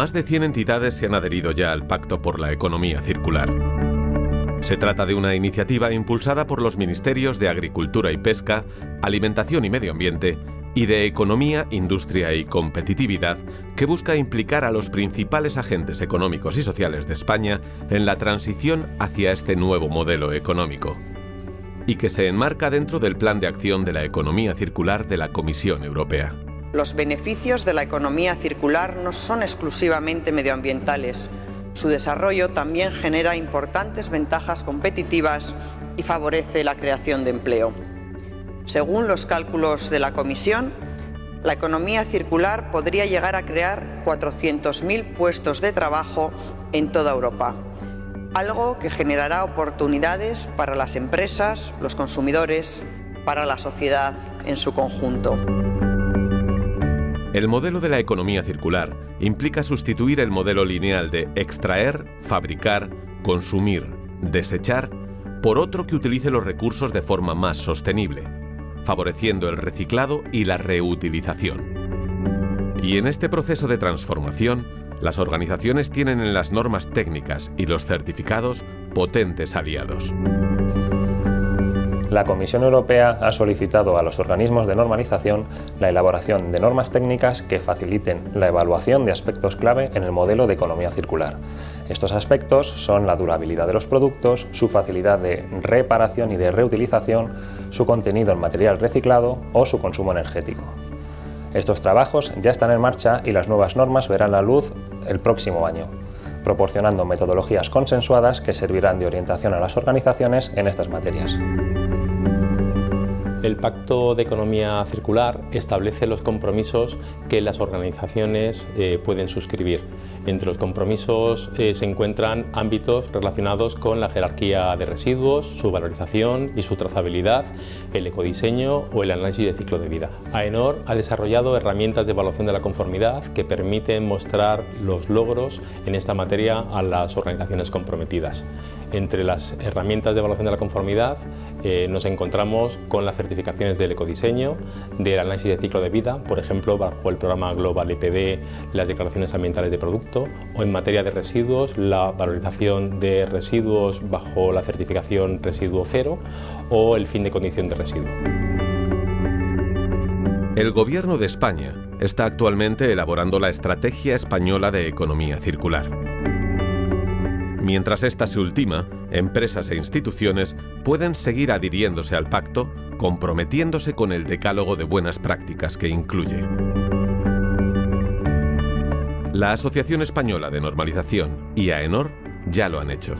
Más de 100 entidades se han adherido ya al Pacto por la Economía Circular. Se trata de una iniciativa impulsada por los Ministerios de Agricultura y Pesca, Alimentación y Medio Ambiente y de Economía, Industria y Competitividad, que busca implicar a los principales agentes económicos y sociales de España en la transición hacia este nuevo modelo económico, y que se enmarca dentro del Plan de Acción de la Economía Circular de la Comisión Europea. Los beneficios de la economía circular no son exclusivamente medioambientales. Su desarrollo también genera importantes ventajas competitivas y favorece la creación de empleo. Según los cálculos de la Comisión, la economía circular podría llegar a crear 400.000 puestos de trabajo en toda Europa, algo que generará oportunidades para las empresas, los consumidores, para la sociedad en su conjunto. El modelo de la economía circular implica sustituir el modelo lineal de extraer, fabricar, consumir, desechar por otro que utilice los recursos de forma más sostenible favoreciendo el reciclado y la reutilización. Y en este proceso de transformación, las organizaciones tienen en las normas técnicas y los certificados potentes aliados. La Comisión Europea ha solicitado a los organismos de normalización la elaboración de normas técnicas que faciliten la evaluación de aspectos clave en el modelo de economía circular. Estos aspectos son la durabilidad de los productos, su facilidad de reparación y de reutilización, su contenido en material reciclado o su consumo energético. Estos trabajos ya están en marcha y las nuevas normas verán la luz el próximo año, proporcionando metodologías consensuadas que servirán de orientación a las organizaciones en estas materias. El Pacto de Economía Circular establece los compromisos que las organizaciones eh, pueden suscribir. Entre los compromisos eh, se encuentran ámbitos relacionados con la jerarquía de residuos, su valorización y su trazabilidad, el ecodiseño o el análisis de ciclo de vida. AENOR ha desarrollado herramientas de evaluación de la conformidad que permiten mostrar los logros en esta materia a las organizaciones comprometidas. Entre las herramientas de evaluación de la conformidad eh, nos encontramos con las certificaciones del ecodiseño, del análisis de ciclo de vida, por ejemplo, bajo el programa Global EPD, las declaraciones ambientales de producto, o en materia de residuos, la valorización de residuos bajo la certificación Residuo Cero, o el fin de condición de residuo. El Gobierno de España está actualmente elaborando la Estrategia Española de Economía Circular. Mientras esta se ultima, empresas e instituciones pueden seguir adhiriéndose al pacto, comprometiéndose con el decálogo de buenas prácticas que incluye. La Asociación Española de Normalización y AENOR ya lo han hecho.